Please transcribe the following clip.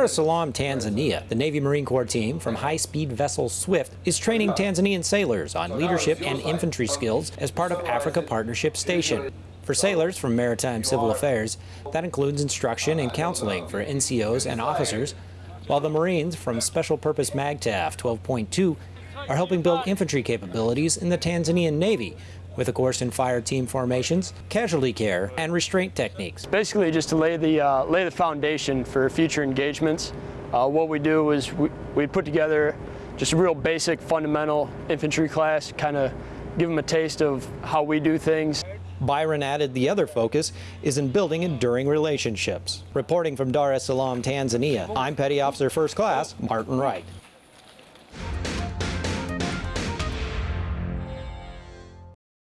Dar es Salaam, Tanzania, the Navy Marine Corps team from high-speed vessel Swift is training Tanzanian sailors on leadership and infantry skills as part of Africa Partnership Station. For sailors from Maritime Civil Affairs, that includes instruction and counseling for NCOs and officers, while the Marines from Special Purpose MAGTF 12.2 are helping build infantry capabilities in the Tanzanian Navy with a course in fire team formations, casualty care, and restraint techniques. Basically just to lay the, uh, lay the foundation for future engagements. Uh, what we do is we, we put together just a real basic fundamental infantry class, kind of give them a taste of how we do things. Byron added the other focus is in building enduring relationships. Reporting from Dar es Salaam, Tanzania, I'm Petty Officer First Class Martin Wright.